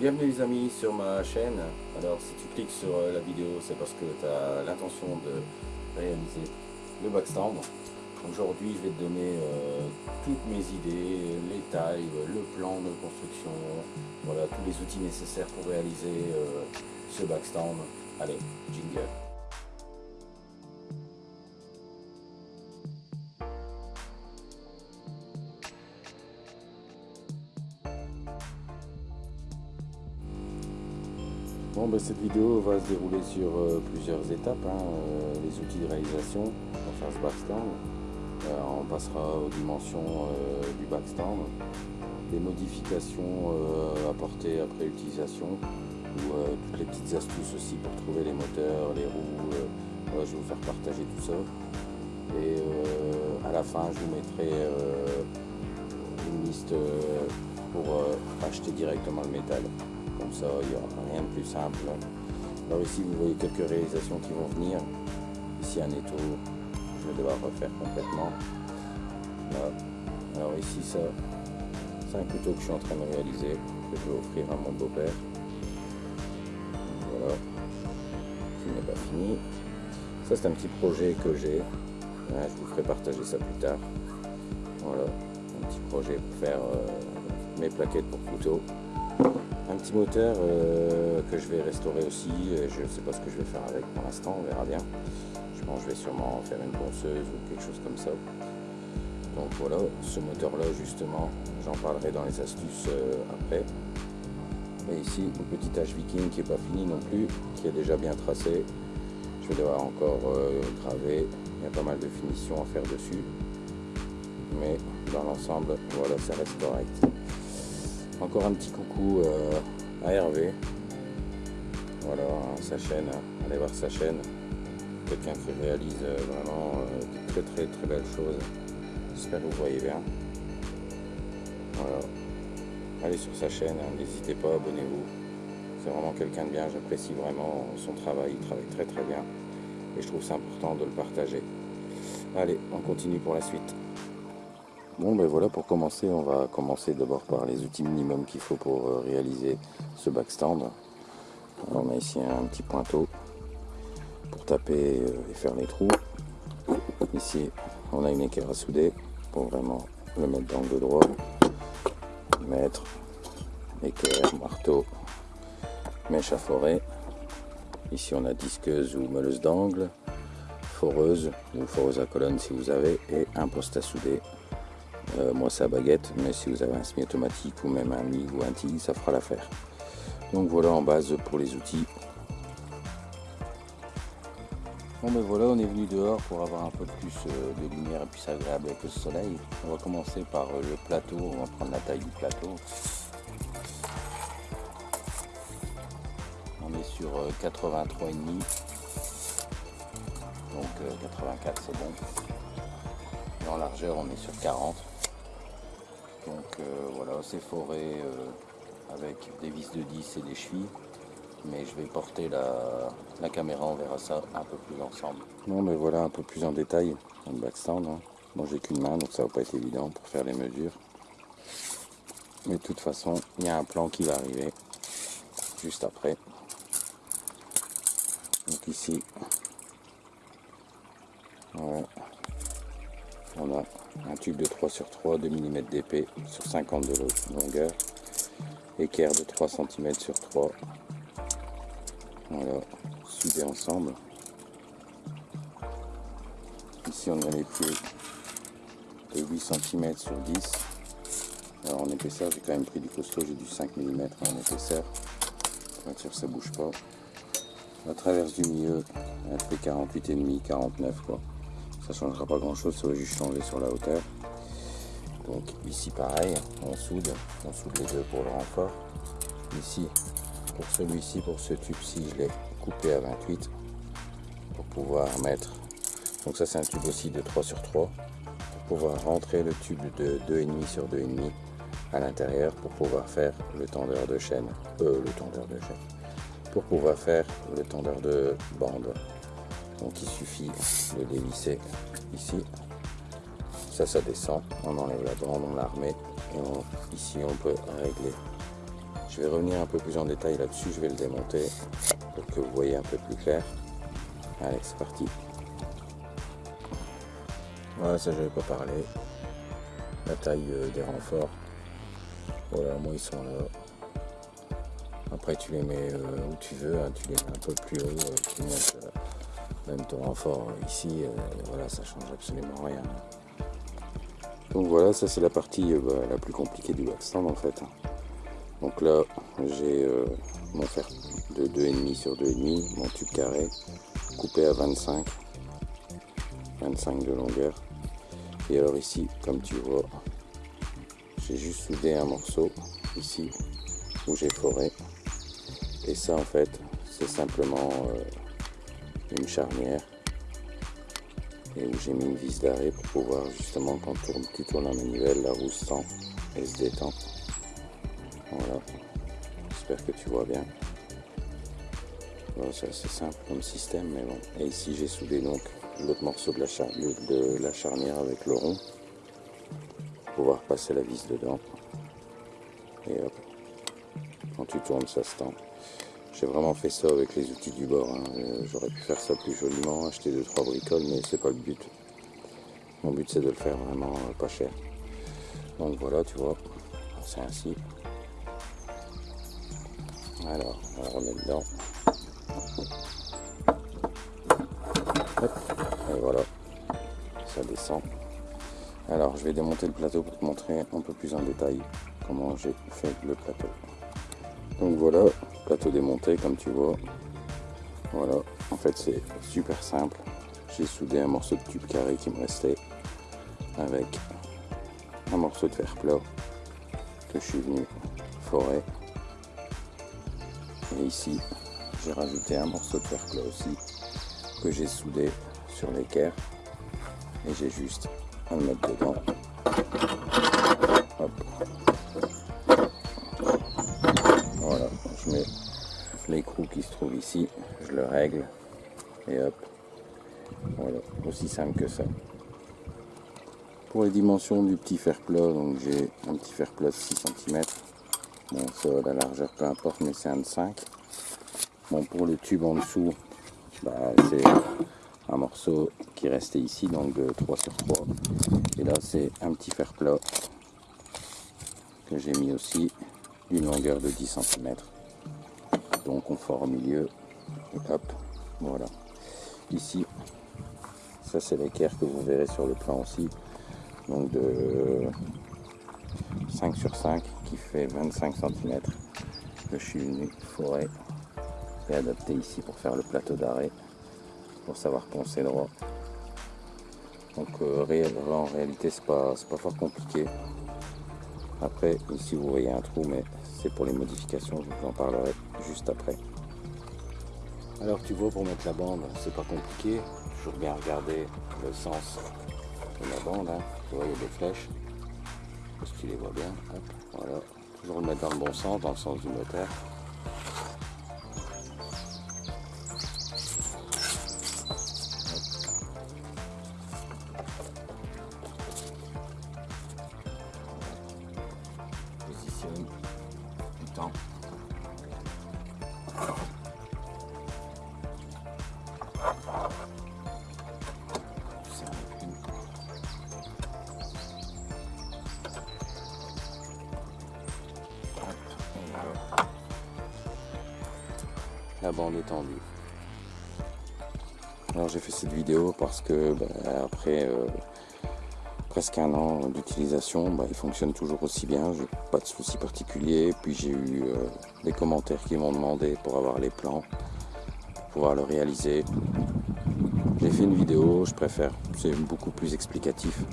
Bienvenue les amis sur ma chaîne. Alors si tu cliques sur euh, la vidéo, c'est parce que tu as l'intention de réaliser le backstand. Aujourd'hui, je vais te donner euh, toutes mes idées, les tailles, le plan de construction, voilà tous les outils nécessaires pour réaliser euh, ce backstand. Allez, jingle. Cette vidéo va se dérouler sur euh, plusieurs étapes, hein, euh, les outils de réalisation pour faire ce backstand. Euh, on passera aux dimensions du backstand, les modifications apportées après utilisation, ou toutes les petites astuces aussi pour trouver les moteurs, les roues. je vais vous faire partager tout ça. Et à la fin, je vous mettrai une liste pour acheter directement le métal comme ça, il n'y a rien de plus simple. Alors ici, vous voyez quelques réalisations qui vont venir. Ici, un étau, je vais devoir refaire complètement. Alors ici, ça, c'est un couteau que je suis en train de réaliser, que je vais offrir à mon beau-père. Voilà, qui n'est pas fini. Ça, c'est un petit projet que j'ai. Je vous ferai partager ça plus tard. Voilà, un petit projet pour faire euh, mes plaquettes pour couteau un petit moteur euh, que je vais restaurer aussi. Je ne sais pas ce que je vais faire avec pour l'instant, on verra bien. Je pense que je vais sûrement faire une ponceuse ou quelque chose comme ça. Donc voilà, ce moteur là justement, j'en parlerai dans les astuces euh, après. Et ici, une petite H Viking qui n'est pas finie non plus, qui est déjà bien tracée. Je vais devoir encore euh, graver, il y a pas mal de finitions à faire dessus. Mais dans l'ensemble, voilà, ça reste correct. Encore un petit coucou euh, à Hervé. Voilà, sa chaîne, allez voir sa chaîne. Quelqu'un qui réalise euh, vraiment euh, de très très très belles choses. J'espère que vous voyez bien. Voilà. Allez sur sa chaîne, hein, n'hésitez pas, abonnez-vous. C'est vraiment quelqu'un de bien, j'apprécie vraiment son travail, il travaille très très bien. Et je trouve c'est important de le partager. Allez, on continue pour la suite. Bon ben voilà pour commencer on va commencer d'abord par les outils minimums qu'il faut pour euh, réaliser ce backstand. on a ici un petit pointeau pour taper euh, et faire les trous. Ici on a une équerre à souder pour vraiment le mettre dans le droit. Mettre équerre, marteau, mèche à forer. Ici on a disqueuse ou meuleuse d'angle, foreuse ou foreuse à colonne si vous avez et un poste à souder euh, moi c'est à baguette, mais si vous avez un semi-automatique ou même un MIG ou un TIG, ça fera l'affaire. Donc voilà en base pour les outils. Bon ben voilà, on est venu dehors pour avoir un peu plus euh, de lumière et plus agréable avec le soleil. On va commencer par euh, le plateau, on va prendre la taille du plateau. On est sur 83,5. Donc 84 c'est bon. En largeur on est sur 40. Donc euh, voilà, c'est foré euh, avec des vis de 10 et des chevilles. Mais je vais porter la, caméra, on verra ça un peu plus ensemble. Bon mais voilà un peu plus en détail le backstand. Hein. Bon j'ai qu'une main donc ça va pas être évident pour faire les mesures. Mais de toute façon, il y a un plan qui va arriver juste après. Donc ici, on a un tube de 3 sur 3, 2 mm d'épée sur 50 de longueur, équerre de 3 cm sur 3. Voilà, soudé ensemble. Ici on a les pieds de 8 cm sur 10. Alors en épaisseur, j'ai quand même pris du costaud, j'ai du 5 mm en épaisseur. Pour être sûr que ça bouge pas. La traverse du milieu, elle fait 48,5, 49 quoi ça changera pas grand chose ça va juste changer sur la hauteur. Donc ici pareil on soude on soude les deux pour le renfort. Ici pour celui-ci pour ce tube ci je l'ai coupé à 28 pour pouvoir mettre donc ça c'est un tube aussi de 3 sur 3 pour pouvoir rentrer le tube de 2,5 sur 2,5 à l'intérieur pour pouvoir faire le tendeur de chaîne euh, le tendeur de chaîne pour pouvoir faire le tendeur de bande donc il suffit de dévisser ici ça ça descend on enlève la bande on la remet et ici on peut régler je je vais revenir un peu plus en détail là-dessus, je vais le démonter pour que vous voyez un peu plus clair. Allez, c'est parti. Voilà, ça j'avais pas parlé. La taille euh, des renforts. Voilà, moi ils sont là. Après tu les mets euh, où tu veux, hein, tu les mets un peu plus haut, euh, tu même ton renfort ici, voilà, ça change absolument rien. Donc voilà, ça c'est la partie bah, la plus compliquée du backstand en fait. Donc là, j'ai mon fer de 2,5 sur 2,5, mon tube carré, coupé à 25, 25 de longueur. Et alors ici, comme tu vois, j'ai juste soudé un morceau ici où j'ai foré. Et ça en fait, c'est simplement euh, une charnière et où j'ai mis une vis d'arrêt pour pouvoir justement quand tu tournes la manivelle, la roue sans et se détend. Voilà, j'espère que tu vois bien. c'est assez simple comme système, mais bon. Et ici j'ai soudé donc l'autre morceau de la, de la, charnière avec le rond pour pouvoir passer la vis dedans. Et hop, quand tu tournes, ça se tend. J'ai vraiment fait ça avec les outils du bord. Hein. Euh, j'aurais pu faire ça plus joliment, acheter 2-3 bricoles, mais c'est pas le but. Mon but c'est de le faire vraiment euh, pas cher. Donc voilà, tu vois, c'est ainsi. Alors, on va remettre dedans. Et voilà, ça descend. Alors, je vais démonter le plateau pour te montrer un peu plus en détail comment j'ai fait le plateau. Donc voilà, plateau démonté comme tu vois. Voilà, en fait c'est super simple. J'ai soudé un morceau de tube carré qui me restait avec un morceau de fer plat que je suis venu forer. Et ici, j'ai rajouté un morceau de fer plat aussi que j'ai soudé sur l'équerre et j'ai juste à le mettre dedans l'écrou qui se trouve ici je le règle et hop voilà aussi simple que ça pour les dimensions du petit fer plat donc j'ai un petit fer plat de 6 cm bon ça la largeur peu importe mais c'est un de 5 bon pour le tube en dessous bah, c'est un morceau qui restait ici, donc de 3 sur 3. Et là, c'est un petit fer plat que j'ai mis aussi d'une longueur de 10 cm. Donc on fort au milieu, et hop, voilà. Ici, ça c'est l'équerre que vous verrez sur le plan aussi, donc de 5 sur 5 qui fait 25 cm je suis venu forer et adapter ici pour faire le plateau d'arrêt pour savoir poncer droit. Donc euh, en réalité c'est pas, pas fort compliqué. Après ici vous voyez un trou mais c'est pour les modifications, je vous en parlerai juste après. Alors tu vois pour mettre la bande c'est pas compliqué, toujours bien regarder le sens de la bande, hein. tu vois il y a des flèches, parce que tu les vois bien, voilà, toujours le mettre dans le bon sens, dans le sens du moteur. La bande est tendue. Alors j'ai fait cette vidéo parce que bah, après euh, presque un an d'utilisation, bah, il fonctionne toujours aussi bien, j'ai pas de soucis particuliers. Puis j'ai eu euh, des commentaires qui m'ont demandé pour avoir les plans, pour pouvoir le réaliser. J'ai fait une vidéo, je préfère, c'est beaucoup plus explicatif.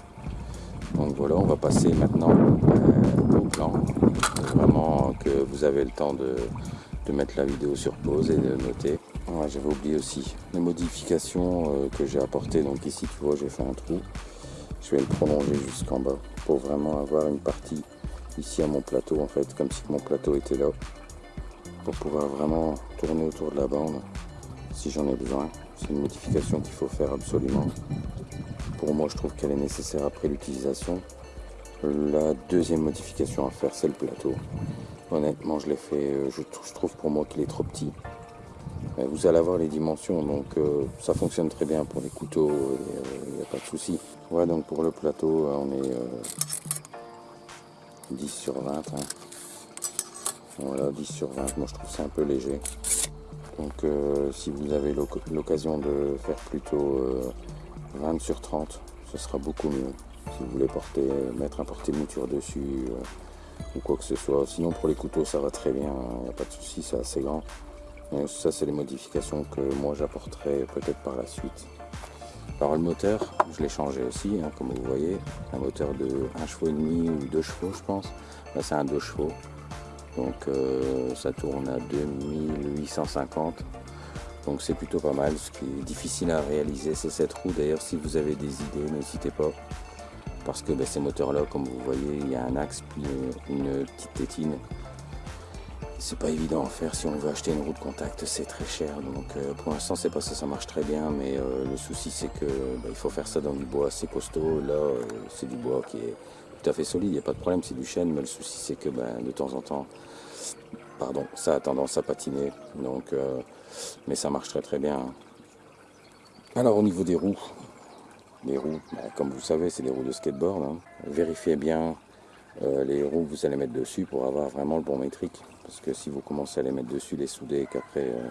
Donc voilà, on va passer maintenant euh, au plan. Vraiment que vous avez le temps de, mettre la vidéo sur pause et de noter. J'avais oublié aussi les modifications euh, que j'ai apportées. Donc ici, tu vois, j'ai fait un trou. Je vais le prolonger jusqu'en bas pour vraiment avoir une partie ici à mon plateau en fait, comme si mon plateau était là. Pour pouvoir vraiment tourner autour de la bande si j'en ai besoin. C'est une modification qu'il faut faire absolument. Pour moi, je trouve qu'elle est nécessaire après l'utilisation. La deuxième modification à faire, c'est le plateau. Honnêtement, je l'ai fait, euh, je, trouve pour moi qu'il est trop petit. Vous allez avoir les dimensions, donc euh, ça fonctionne très bien pour les couteaux, il n'y a pas de souci. Ouais, donc pour le plateau, on est 10 sur 20. Hein. Voilà, 10 sur 20, moi je trouve c'est un peu léger. Donc euh, si vous avez l'occasion de faire plutôt 20 euh, sur 30, ce sera beaucoup mieux. Si vous voulez porter, mettre un porté-mouture dessus euh, ou quoi que ce soit. Sinon pour les couteaux ça va très bien, il n'y a pas de souci, c'est assez grand. ça c'est les modifications que moi j'apporterai peut-être par la suite. Alors le moteur, je l'ai changé aussi, hein, comme vous voyez, un moteur de 1 chevaux et demi ou 2 chevaux je pense. Là c'est un 2 chevaux. Donc euh, ça tourne à 2850. Donc c'est plutôt pas mal. Ce qui est difficile à réaliser, c'est cette roue. D'ailleurs, si vous avez des idées, n'hésitez pas. Parce que ben, ces moteurs-là, comme vous voyez, il y a un axe puis une petite tétine. C'est pas évident à faire si on veut acheter une roue de contact, c'est très cher. Donc euh, pour l'instant, c'est pas ça, ça marche très bien. Mais euh, le souci, c'est que ben, il faut faire ça dans du bois assez costaud. Là, c'est du bois qui est tout à fait solide, il n'y a pas de problème, c'est du chêne, mais le souci c'est que ben, de temps en temps, pardon, ça a tendance à patiner, donc, euh, mais ça marche très très bien. Alors au niveau des roues, les roues, ben, comme vous savez, c'est des roues de skateboard, hein. vérifiez bien euh, les roues que vous allez mettre dessus pour avoir vraiment le bon métrique, parce que si vous commencez à les mettre dessus, les souder, qu'après euh,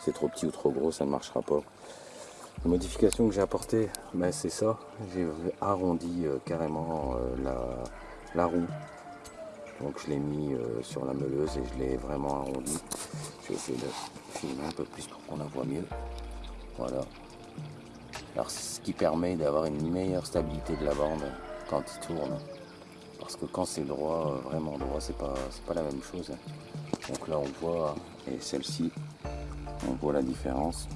c'est trop petit ou trop gros, ça ne marchera pas. La modification que j'ai apportée, ben c'est ça. J'ai arrondi euh, carrément euh, la, roue. Donc je l'ai mis sur la meuleuse et je l'ai vraiment arrondi. Je essayer de filmer un peu plus pour qu'on la voit mieux. Voilà. Alors ce qui permet d'avoir une meilleure stabilité de la bande quand il tourne. Parce que quand c'est droit, vraiment droit, c'est pas, pas la même chose. Donc là on voit, et celle-ci, on voit la différence.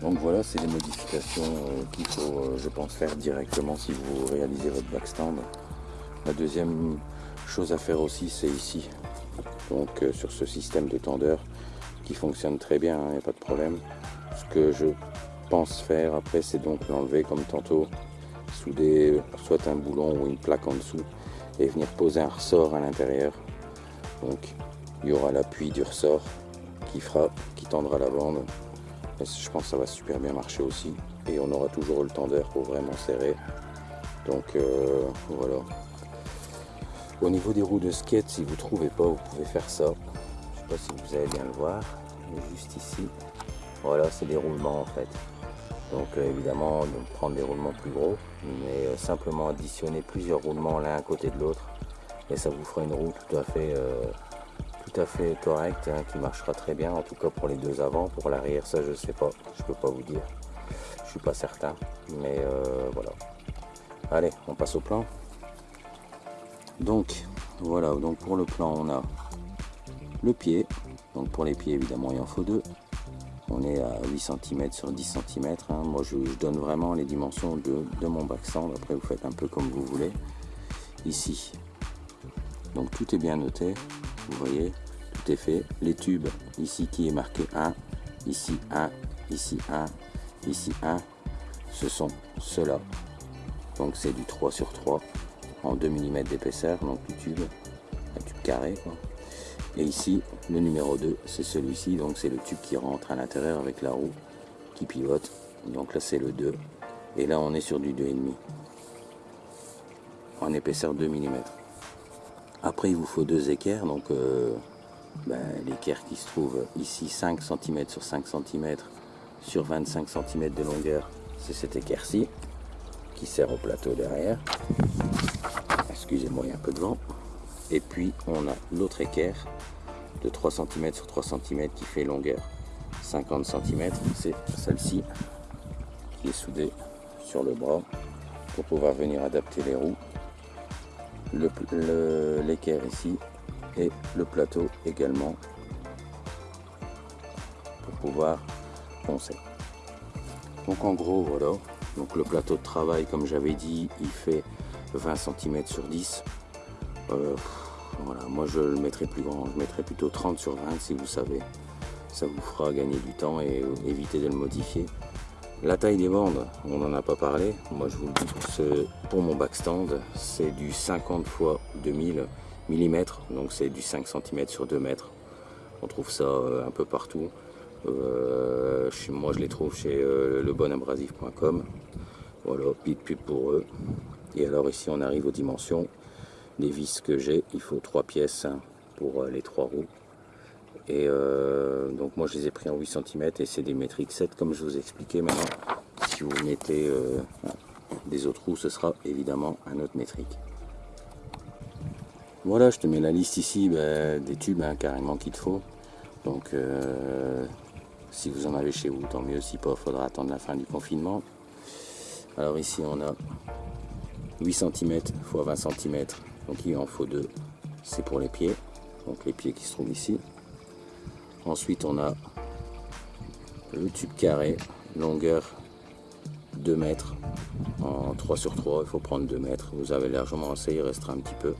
Donc voilà, c'est les modifications euh, qu'il faut, euh, je pense, faire directement si vous réalisez votre backstand. La deuxième chose à faire aussi, c'est ici. Donc euh, sur ce système de tendeur qui fonctionne très bien, il hein, n'y a pas de problème. Ce que je pense faire après, c'est donc l'enlever comme tantôt, souder soit un boulon ou une plaque en dessous et venir poser un ressort à l'intérieur. Donc il y aura l'appui du ressort qui fera, qui tendra la bande je pense que ça va super bien marcher aussi. Et on aura toujours le tendeur pour vraiment serrer. Donc euh, voilà. Au niveau des roues de skate, si vous ne trouvez pas, vous pouvez faire ça. Je sais pas si vous allez bien le voir. juste ici. Voilà, c'est des roulements en fait. Donc euh, évidemment, de prendre des roulements plus gros, mais euh, simplement additionner plusieurs roulements l'un à côté de l'autre. Et ça vous fera une roue tout à fait tout à fait correct, hein, qui marchera très bien, en tout cas pour les deux avant. Pour l'arrière, ça je sais pas, je peux pas vous dire. Je suis pas certain, mais euh, voilà. Allez, on passe au plan. Donc, voilà, donc pour le plan, on a le pied. Donc pour les pieds, évidemment, il en faut deux. On est à 8 cm sur 10 cm. Hein. Moi, je, donne vraiment les dimensions de, de mon backstand. Après, vous faites un peu comme vous voulez. Ici. Donc tout est bien noté vous voyez, tout est fait. Les tubes, ici qui est marqué 1, ici 1, ici 1, ici 1, ce sont ceux-là. Donc c'est du 3 sur 3 en 2 mm d'épaisseur, donc le tube, un tube carré. Et ici, le numéro 2, c'est celui-ci, donc c'est le tube qui rentre à l'intérieur avec la roue qui pivote. Donc là c'est le 2. Et là on est sur du 2,5 en épaisseur 2 mm. Après, il vous faut deux équerres. Donc, euh, ben, l'équerre qui se trouve ici, 5 cm sur 5 cm sur 25 cm de longueur, c'est cette équerre-ci qui sert au plateau derrière. Excusez-moi, il y a un peu de vent. Et puis, on a l'autre équerre de 3 cm sur 3 cm qui fait longueur 50 cm. C'est celle-ci qui est soudée sur le bras pour pouvoir venir adapter les roues l'équerre le, ici et le plateau également pour pouvoir poncer. Donc en gros voilà, donc le plateau de travail comme j'avais dit il fait 20 cm sur 10. Euh, voilà, moi je le mettrai plus grand, je mettrai plutôt 30 sur 20 si vous savez. Ça vous fera gagner du temps et éviter de le modifier. La taille des bandes, on n'en a pas parlé. Moi, je vous le dis, pour, mon backstand, c'est du 50 x 2000 mm, donc c'est du 5 cm sur 2 mètres. On trouve ça un peu partout. moi je les trouve chez lebonabrasif.com. Voilà, de pub pour eux. Et alors ici on arrive aux dimensions des vis que j'ai. Il faut 3 pièces hein, pour les 3 roues. Et euh, donc moi je les ai pris en 8 cm et c'est des métriques 7 comme je vous ai expliqué maintenant. Si vous mettez euh, des autres roues, ce sera évidemment un autre métrique. Voilà, je te mets la liste ici ben, des tubes hein, carrément qu'il te faut. Donc euh, si vous en avez chez vous, tant mieux. Si pas, faudra attendre la fin du confinement. Alors ici on a 8 cm x 20 cm, donc il en faut deux. C'est pour les pieds, donc les pieds qui se trouvent ici. Ensuite, on a le tube carré, longueur 2 mètres en 3 sur 3. Il faut prendre 2 mètres. Vous avez largement assez, il restera un petit peu.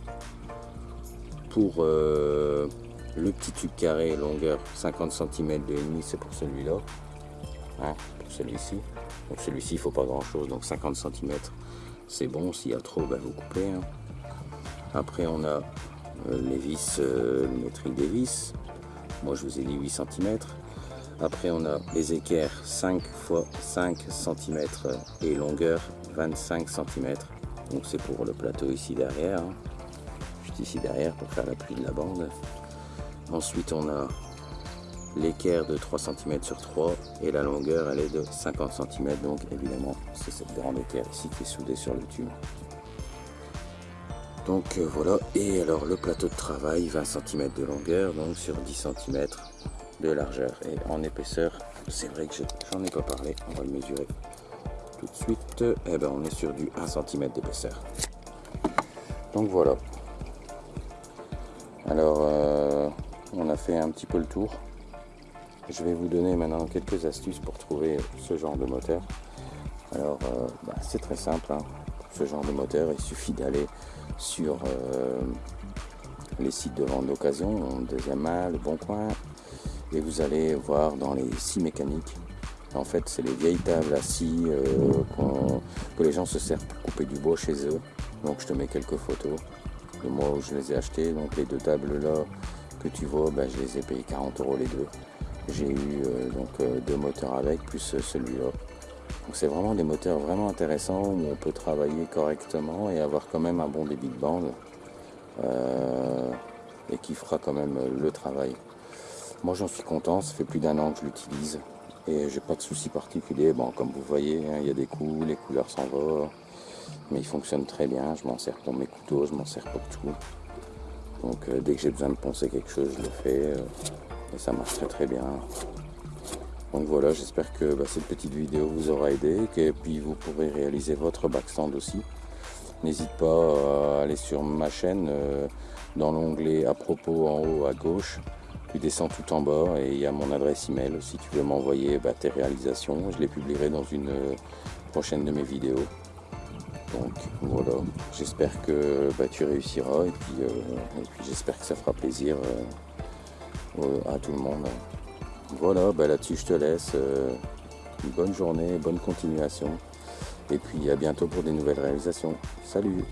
Pour euh, le petit tube carré, longueur 50 cm de demi, c'est pour celui-là. Hein, pour celui-ci. Donc celui-ci, il faut pas grand-chose. Donc 50 cm, c'est bon. S'il y a trop, ben, vous coupez. Hein. Après, on a euh, les vis, euh, le métrique des vis. Moi, je vous ai dit 8 cm. Après, on a les équerres 5 x 5 cm et longueur 25 cm. Donc, c'est pour le plateau ici derrière. Hein. Juste ici derrière pour faire l'appui de la bande. Ensuite, on a l'équerre de 3 cm sur 3 et la longueur, elle est de 50 cm. Donc, évidemment, c'est cette grande équerre ici qui est soudée sur le tube. Donc euh, voilà, et alors le plateau de travail, 20 cm de longueur, donc sur 10 cm de largeur. Et en épaisseur, c'est vrai que j'en ai pas parlé, on va le mesurer tout de suite. Et eh ben on est sur du 1 cm d'épaisseur. Donc voilà. Alors, euh, on a fait un petit peu le tour. Je vais vous donner maintenant quelques astuces pour trouver ce genre de moteur. Alors, euh, bah, c'est très simple. Hein. Ce genre de moteur, il suffit d'aller sur euh, les sites de vente d'occasion, deuxième main, le bon coin, et vous allez voir dans les scies mécaniques. En fait, c'est les vieilles tables à scie euh, que les gens se servent pour couper du bois chez eux. Donc, je te mets quelques photos de moi où je les ai achetées. Donc, les deux tables là que tu vois, ben, je les ai payées 40 euros les deux. J'ai eu euh, donc deux moteurs avec, plus celui-là. Donc c'est vraiment des moteurs vraiment intéressants où on peut travailler correctement et avoir quand même un bon débit de bande euh, et qui fera quand même le travail. Moi j'en suis content, ça fait plus d'un an que je l'utilise et j'ai pas de soucis particuliers. Bon comme vous voyez, hein, il y a des coups, les couleurs s'en vont, mais il fonctionne très bien. Je m'en sers pour mes couteaux, je m'en sers pour tout. Donc euh, dès que j'ai besoin de poncer quelque chose, je le fais euh, et ça marche très très bien. Donc voilà, j'espère que bah, cette petite vidéo vous aura aidé, et puis vous pourrez réaliser votre backstand aussi. N'hésite pas à aller sur ma chaîne, euh, dans l'onglet à propos en haut à gauche, tu descends tout en bas et il y a mon adresse email si tu veux m'envoyer bah, tes réalisations. Je les publierai dans une euh, prochaine de mes vidéos. Donc voilà, j'espère que bah, tu réussiras et euh, puis j'espère que ça fera plaisir à tout le monde. Voilà, bah là-dessus je te laisse. Euh, une bonne journée, bonne continuation. Et puis à bientôt pour des nouvelles réalisations. Salut